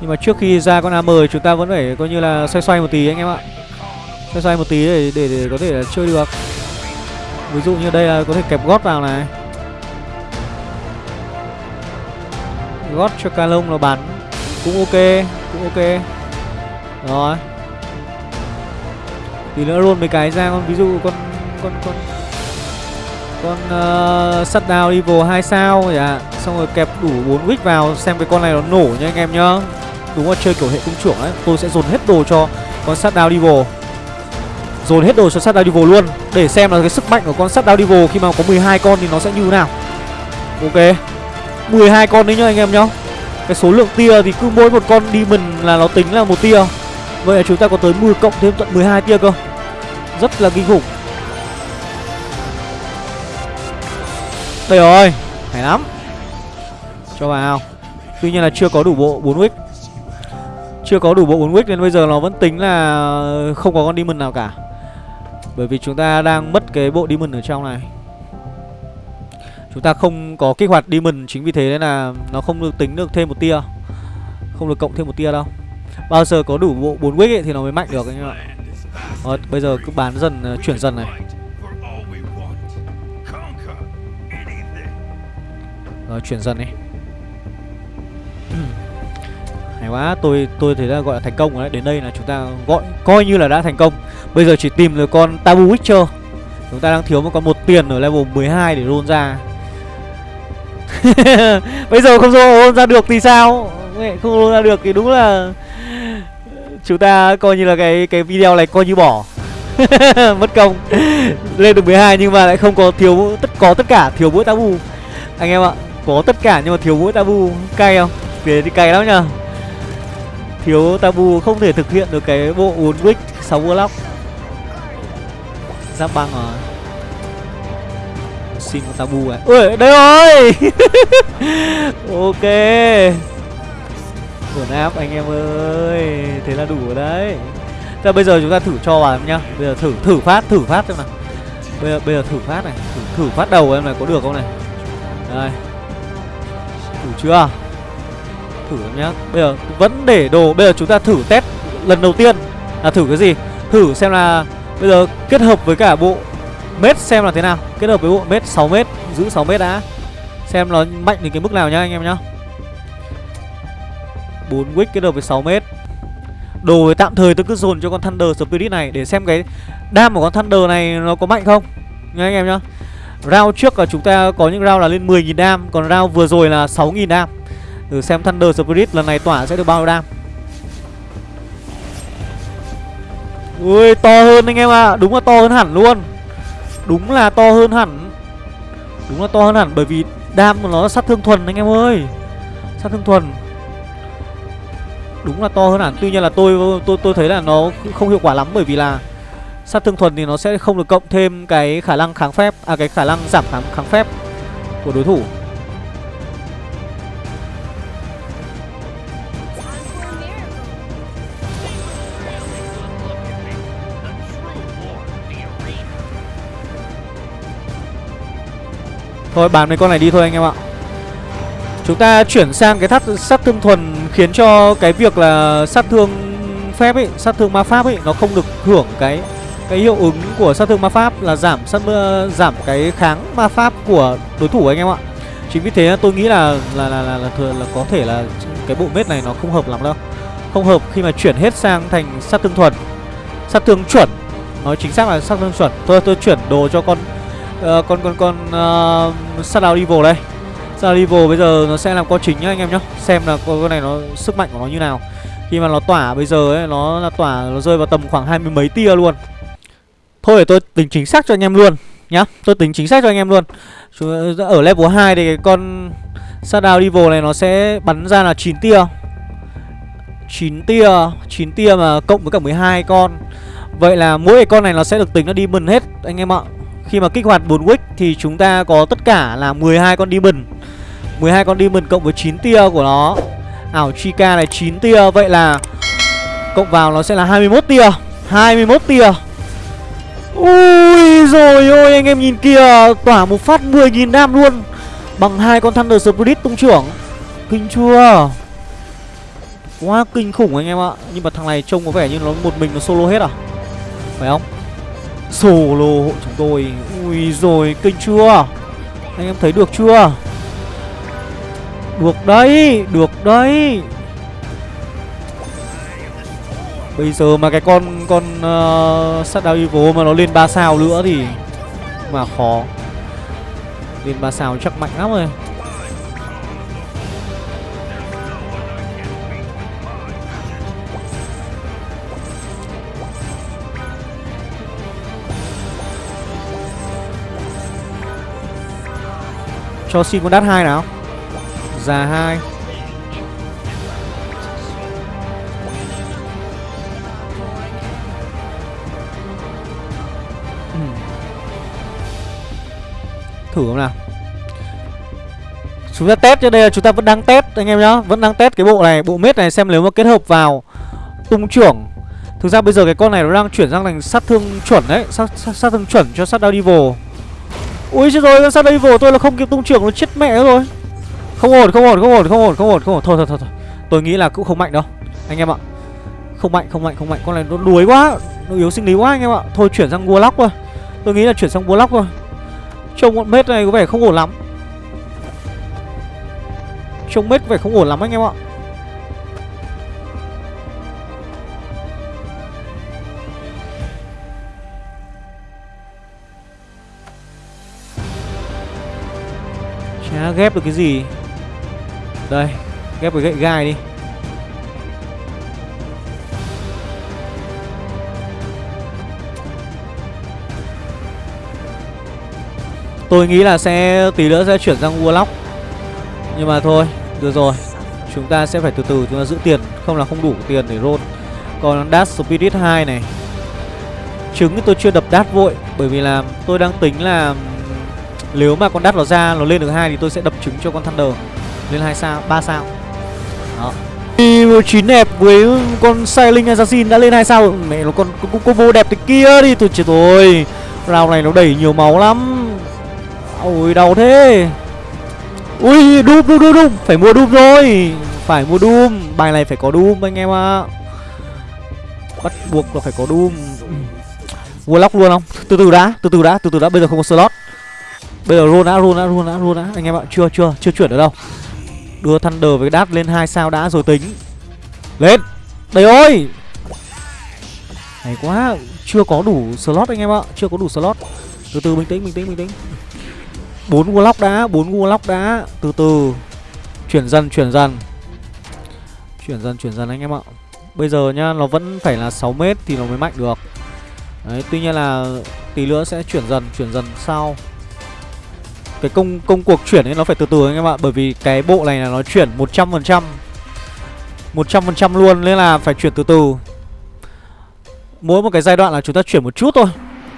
Nhưng mà trước khi ra con AM chúng ta vẫn phải coi như là xoay xoay một tí anh em ạ. Xoay xoay một tí để, để, để có thể là chơi được. Ví dụ như đây là có thể kẹp gót vào này. Gót cho ca lông nó bắn. Cũng ok Cũng ok. Rồi. Thì nữa luôn mấy cái ra con ví dụ con con con con uh, shutdown level 2 sao dạ xong rồi kẹp đủ 4 wick vào xem cái con này nó nổ nha anh em nhá. Đúng là chơi kiểu hệ cung trưởng ấy tôi sẽ dồn hết đồ cho con shutdown level dồn hết đồ cho shutdown level luôn, để xem là cái sức mạnh của con shutdown level khi mà có 12 con thì nó sẽ như thế nào. Ok 12 con đấy nhá anh em nhá. Cái số lượng tia thì cứ mỗi một con đi mình là nó tính là một tia. Vậy là chúng ta có tới 10 cộng thêm tận 12 tia cơ. Rất là kinh khủng. Đây rồi, Hay lắm. Cho vào Tuy nhiên là chưa có đủ bộ 4 wick. Chưa có đủ bộ 4 wick nên bây giờ nó vẫn tính là Không có con demon nào cả. Bởi vì chúng ta đang mất cái bộ demon ở trong này. Chúng ta không có kích hoạt demon Chính vì thế nên là nó không được tính được thêm một tia. Không được cộng thêm một tia đâu. Bao giờ có đủ bộ 4 wick ấy, thì nó mới mạnh được anh em ạ Rồi bây giờ cứ bán dần ờ, chuyển dần này. Rồi chuyển dần đi. Hay quá, tôi tôi thấy là gọi là thành công rồi đấy. Đến đây là chúng ta gọi, coi như là đã thành công. Bây giờ chỉ tìm được con Tabu Witcher. Chúng ta đang thiếu một con một tiền ở level 12 để roll ra. Bây giờ không roll ra được thì sao? Không roll ra được thì đúng là Chúng ta coi như là cái cái video này coi như bỏ. Mất công. Lên được 12 nhưng mà lại không có thiếu tất, có tất cả, thiếu mỗi tabu. Anh em ạ, có tất cả nhưng mà thiếu mỗi tabu. Cay không? Thế thì cay lắm nhờ thiếu tabu không thể thực hiện được cái bộ uốn wick sáu block giáp băng rồi xin con tabu này ui đây rồi! Ok. Ổn áp anh em ơi. Thế là đủ rồi đấy. Thế bây giờ chúng ta thử cho vào em nhá. Bây giờ thử thử phát thử phát xem nào. Bây giờ bây giờ thử phát này. Thử, thử phát đầu em này có được không này? Đây. Đủ chưa? Thử nhá. Bây giờ vẫn để đồ, Bây giờ chúng ta thử test lần đầu tiên. Là thử cái gì? Thử xem là Bây giờ kết hợp với cả bộ Mết xem là thế nào. Kết hợp với bộ mết 6m Giữ 6m đã. Xem nó mạnh đến cái mức nào nhá anh em nhá. 4 wick kết hợp với 6m Đồ với tạm thời tôi cứ dồn cho con Thunder Spirit này Để xem cái đam của con Thunder này nó có mạnh không. Nha anh em nhá. Round trước là chúng ta có những round là lên 10.000 đam, Còn round vừa rồi là 6.000 đam. Thử xem Thunder Spirit lần này tỏa sẽ được bao nhiêu đam? Ui, to hơn anh em ạ. À. Đúng là to hơn hẳn luôn. Đúng là to hơn hẳn. Đúng là to hơn hẳn bởi vì đam của nó sát thương thuần anh em ơi. Sát thương thuần. Đúng là to hơn hẳn. Tuy nhiên là tôi tôi tôi thấy là nó không hiệu quả lắm bởi vì là sát thương thuần thì nó sẽ không được cộng thêm cái khả năng kháng phép à cái khả năng giảm kháng kháng phép của đối thủ. Thôi bán mấy con này đi thôi anh em ạ. Chúng ta chuyển sang cái thắt sát thương thuần khiến cho cái việc là sát thương phép ấy sát thương ma pháp ấy nó không được hưởng cái cái hiệu ứng của sát thương ma pháp là giảm sát uh, giảm cái kháng ma pháp của đối thủ anh em ạ. Chính vì thế tôi nghĩ là là là là, là, là, là có thể là cái bộ mết này nó không hợp lắm đâu. Không hợp khi mà chuyển hết sang thành sát thương thuần. Sát thương chuẩn. Nói chính xác là sát thương chuẩn. Tôi tôi chuyển đồ cho con uh, con con con ờ, uh, Shadow Evil đây. Shadow Evil bây giờ nó sẽ làm co chính nhá anh em nhá. Xem là con, con này nó sức mạnh của nó như nào. Khi mà nó tỏa bây giờ ấy nó là tỏa nó rơi vào tầm khoảng hai mươi mấy tia luôn. Thôi để tôi tính chính xác cho anh em luôn nhá. Tôi tính chính xác cho anh em luôn. Ờ, ở level 2 thì cái con Shadow Evil này nó sẽ bắn ra là 9 tia. 9 tia 9 tia mà cộng với cả 12 con. Vậy là mỗi con này nó sẽ được tính nó đi mừng hết anh em ạ. Khi mà kích hoạt 4 wick thì chúng ta có tất cả là 12 con demon. 12 con demon cộng với 9 tia của nó. Ảo Chica này 9 tia, Vậy là cộng vào nó sẽ là 21 tia. 21 tia. Ui rồi ôi, anh em nhìn kìa, Tỏa một phát 10.000 đam luôn. Bằng hai con Thunder Spirit tung trưởng. Kinh chưa? Quá kinh khủng anh em ạ. Nhưng mà thằng này trông có vẻ như nó một mình nó solo hết à? Phải không? Solo hộ chúng tôi Ui rồi kinh chưa Anh em thấy được chưa Được đấy Được đấy Bây giờ mà cái con con uh, Shadow Evil mà nó lên 3 sao nữa thì mà khó. Lên 3 sao chắc mạnh lắm rồi. Cho xin con đắt hai nào. Già hai. Ừ. Thử không nào. Chúng ta test cho đây là chúng ta vẫn đang test anh em nhá. Vẫn đang test cái bộ này Bộ mết này xem nếu mà kết hợp vào Tung trưởng. Thực ra bây giờ cái con này nó đang chuyển sang thành sát thương chuẩn đấy. Sát, sát, sát thương chuẩn cho sát Devil Ui chết rồi, sao đây vồ tôi là không kịp tung trưởng nó chết mẹ rồi. Không ổn, không ổn, không ổn, không ổn, không ổn, không ổn. Thôi thôi thôi, thôi. tôi nghĩ là cũng không mạnh đâu Anh em ạ. Không mạnh, không mạnh, không mạnh, con này nó đuối quá Nó yếu sinh lý quá anh em ạ. Thôi chuyển sang Warlock thôi. Tôi nghĩ là chuyển sang Warlock thôi. Trông con mết này có vẻ không ổn lắm. Trông mết có vẻ không ổn lắm anh em ạ. Ghép được cái gì? Đây, Ghép cái gậy gai đi. Tôi nghĩ là sẽ, tí nữa sẽ chuyển sang Warlock. Nhưng mà thôi, Được rồi. Chúng ta sẽ phải từ từ, chúng ta giữ tiền. Không là không đủ tiền để roll. Còn Dash Spirit 2 này. Trứng thì tôi chưa đập Dash vội, Bởi vì là tôi đang tính là nếu mà con đắt nó ra nó lên được hai thì tôi sẽ đập trứng cho con Thunder. Lên hai sao, ba sao. Đó. chín đẹp với con Sailing Assassin đã lên hai sao Mẹ nó còn combo đẹp thế kia đi. Tôi chết rồi. Round này nó đẩy nhiều máu lắm. Ôi đau thế. Ui Doom Doom Doom Doom Phải mua Doom rồi. Phải mua Doom Bài này phải có Doom anh em ạ. À. Bắt buộc là phải có Doom Warlock luôn không? Từ từ đã Từ từ đã Từ từ đã. Bây giờ không có slot. Bây giờ roll đã, roll đã, roll đã, roll đã. Anh em ạ, chưa, chưa, chưa chuyển được đâu. Đưa Thunder với đát lên hai sao đã rồi tính. Lên. Đây ơi Hay quá Chưa có đủ slot anh em ạ Chưa có đủ slot. Từ từ bình tĩnh, bình tĩnh, bình tĩnh. Bốn warlock đã, bốn warlock đã. Từ từ. Chuyển dần, chuyển dần. Chuyển dần, chuyển dần anh em ạ. Bây giờ nhá, nó vẫn phải là 6 mét thì nó mới mạnh được. Đấy, tuy nhiên là tí nữa sẽ chuyển dần, chuyển dần sau cái công công cuộc chuyển ấy nó phải từ từ anh em ạ, Bởi vì cái bộ này là nó chuyển 100% 100% luôn, Nên là phải chuyển từ từ. Mỗi một cái giai đoạn là chúng ta chuyển một chút thôi,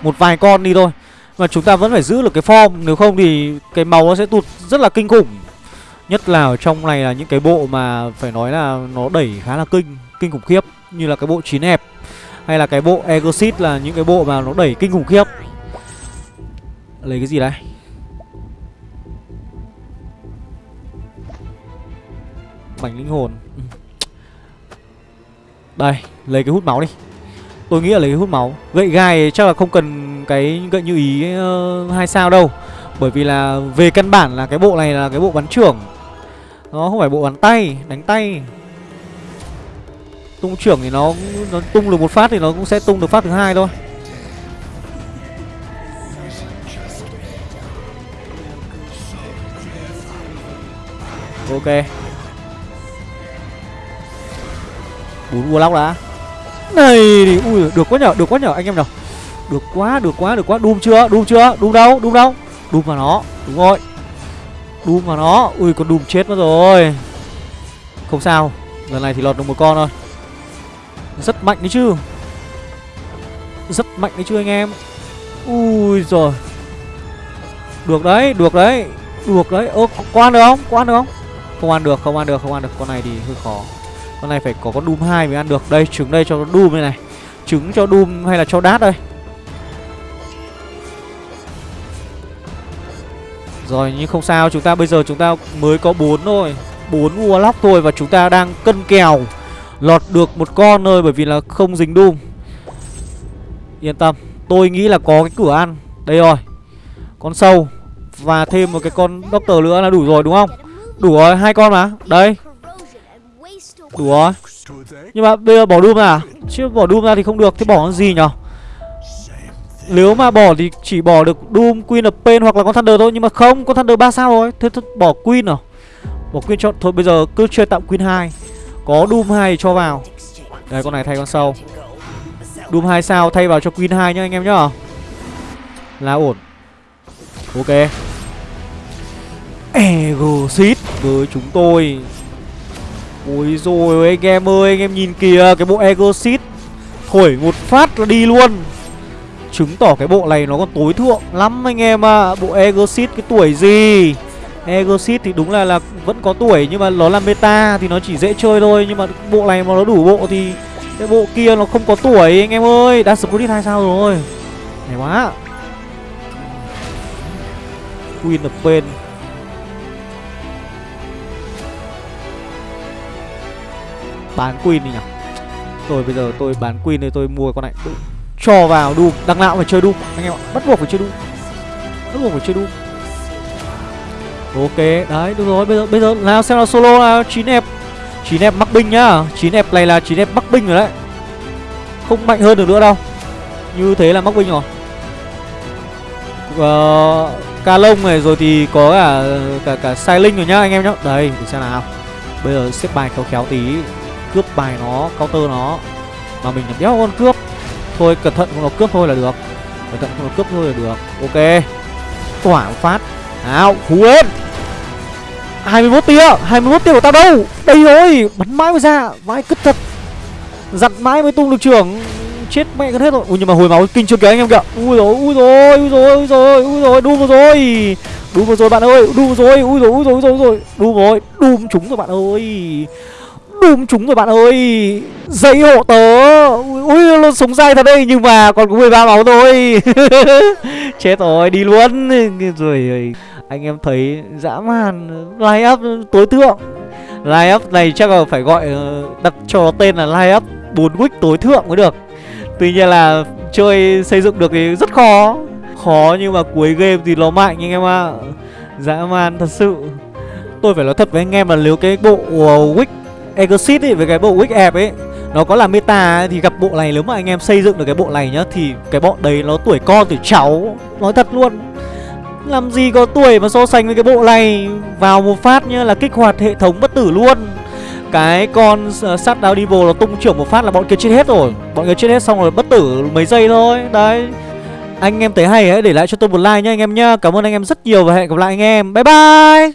Một vài con đi thôi. Mà chúng ta vẫn phải giữ được cái form, Nếu không thì cái màu nó sẽ tụt rất là kinh khủng. Nhất là ở trong này là những cái bộ mà phải nói là nó đẩy khá là kinh Kinh khủng khiếp, Như là cái bộ chín hẹp, Hay là cái bộ Exit là những cái bộ mà nó đẩy kinh khủng khiếp. Lấy cái gì đây? Mảnh linh hồn. Đây lấy cái hút máu đi. Tôi nghĩ là lấy cái hút máu. Gậy gai chắc là không cần cái gậy như ý uh, hai sao đâu. Bởi vì là về căn bản là cái bộ này là cái bộ bắn trưởng. Nó không phải bộ bắn tay Đánh tay. Tung trưởng thì nó, nó tung được một phát thì nó cũng sẽ tung được phát thứ hai thôi. Ok. Bốn Warlock đã. Này thì, Ui, được quá nhở, Được quá nhở, anh em nào. Được quá Được quá Được quá. Đùm chưa đùm chưa, đùm đâu đùm đâu. Đùm vào nó, Đúng rồi. Đùm vào nó, Ui, con đùm chết mất rồi. Không sao, Lần này thì lọt được một con thôi. Rất mạnh đấy chứ. Rất mạnh đấy chứ anh em. Ui rồi Được đấy Được đấy Được đấy. Ơ có ăn được không? Có ăn được không? Không ăn được, Không ăn được, Không ăn được. Con này thì hơi khó con này phải có con Doom 2 mới ăn được. Đây, trứng đây cho con Doom đây này. Trứng cho Doom hay là cho Đát đây? Rồi, nhưng không sao. Chúng ta bây giờ chúng ta mới có 4 thôi. 4 Warlock thôi Và chúng ta đang cân kèo Lọt được một con thôi Bởi vì là không dính Doom. Yên tâm. Tôi nghĩ là có cái cửa ăn. Đây rồi. Con sâu Và thêm một cái con Doctor nữa là đủ rồi, đúng không? Đủ rồi, hai con mà. Đây. Đùa. Nhưng mà bây giờ bỏ Doom ra à? Chứ bỏ Doom ra thì không được Thế bỏ con gì nhở? Nếu mà bỏ thì chỉ bỏ được Doom, Queen of Pain hoặc là con Thunder thôi Nhưng mà không, con Thunder 3 sao rồi? Thế thôi bỏ Queen à? Bỏ Queen cho Thôi bây giờ cứ chơi tạm Queen 2 Có Doom 2 cho vào. Đấy con này thay con sau. Doom 2 sao thay vào cho Queen 2 nhá anh em nhá. Là ổn. Ok. Ego Seed với chúng tôi. Ôi rồi anh em ơi, Anh em nhìn kìa, Cái bộ Egosit Thổi một phát là đi luôn. Chứng tỏ cái bộ này nó còn tối thượng lắm anh em ạ. À. Bộ Egosit cái tuổi gì? Egosit thì đúng là là vẫn có tuổi Nhưng mà nó là meta thì nó chỉ dễ chơi thôi. Nhưng mà bộ này mà nó đủ bộ thì Cái bộ kia nó không có tuổi anh em ơi. Đã Spirit hai sao rồi. Hay quá. Queen of Pain Bán Queen đi nhỉ? Rồi bây giờ tôi bán Queen thì tôi mua con này. Tôi Cho vào Doom Đằng nào phải chơi Doom Anh em ạ. Bắt buộc phải chơi Doom Bắt buộc phải chơi Doom Ok Đấy được rồi. Bây giờ bây giờ nào xem là solo là 9 ép 9 ép mắc binh nhá. 9 ép này là 9 ép mắc binh rồi đấy. Không mạnh hơn được nữa đâu. Như thế là mắc binh rồi. Uh, Ca lông này rồi thì có cả cả cả sai linh rồi nhá anh em nhá. Đây để xem nào. Bây giờ xếp bài khéo khéo tí cướp bài nó, counter nó. Mà mình làm đéo con cướp. Thôi, cẩn thận không nó cướp thôi là được. Cẩn thận không nó cướp thôi là được. Ok. Tỏa phát. Áo phú lên 21 tia. 21 tia của tao đâu? Đây rồi, bắn mãi mới ra. Vãi cứt thật. Giặt mãi mới tung được trưởng. Chết mẹ gần hết rồi. Ui, nhưng mà hồi máu kinh chưa kìa anh em kìa. Ui rồi ui rồi ui rồi ui rồi ui rồi đu vừa rồi. Đu vừa rồi, bạn ơi. Đu vừa rồi, ui rồi ui rồi ui rồi ui rồi đu rồi, đùm chúng rồi, bạn ơi. Đùm chúng rồi bạn ơi. Dây hộ tớ. Ui nó súng dai thật đây Nhưng mà còn có 13 máu thôi. Chết rồi đi luôn. Rồi anh em thấy dã man. Line up tối thượng. Line up này chắc là phải gọi ờ, Đặt cho tên là line up 4 week tối thượng mới được. Tuy nhiên là chơi xây dựng được thì rất khó. Khó nhưng mà cuối game thì nó mạnh anh em ạ. À. Dã man thật sự. Tôi phải nói thật với anh em là nếu cái bộ ờ, uh, Wick Exit ấy với cái bộ Wick App ấy nó có là meta ấy, thì gặp bộ này nếu mà anh em xây dựng được cái bộ này nhá thì cái bọn đấy nó tuổi con tuổi cháu nói thật luôn. Làm gì có tuổi mà so sánh với cái bộ này vào một phát nhá là kích hoạt hệ thống bất tử luôn. Cái con uh, sát đao devil nó tung trưởng một phát là bọn kia chết hết rồi bọn kia chết hết xong rồi bất tử mấy giây thôi. Đấy anh em thấy hay hãy để lại cho tôi một like nhá anh em nhá. Cảm ơn anh em rất nhiều và hẹn gặp lại anh em. Bye bye!